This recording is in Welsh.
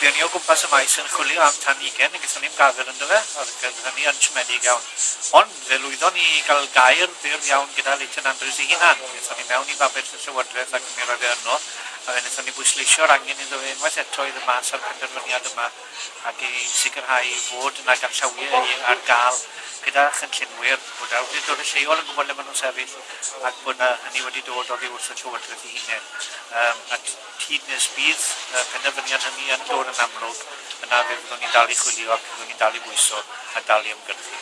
Fuon ni o gwmpas y maes yn chwilio am tan ugain, a gaethon ni'n gafel ynddo fe, ac oedd hynny yn siomedig iawn. Ond fe lwyddon ni gael gair byr iawn gyda Leighton Andrews i hunan. Gaethon ni mewn i babell y Llywodraeth ac mi roedd e yno, a fe wnaethon ni bwysleisio'r angen iddo fe unwaith eto i mas ar penderfyniad yma ac i sicrhau fod yna ganllawiau ar gael gyda chynllunwyr bod awdurdod y lleol yn gwybod le maen nhw'n sefyll ac bod na hynny wedi dod oddi wrth y Llywodraeth i hunain. Um, a tyd nes bydd uh, penderfyniad hynny yn dod yn amlwg yna fe fyddwn ni'n dal i chwilio ac fyddwn ni'n dal i bwyso a dal i ymgyrchu.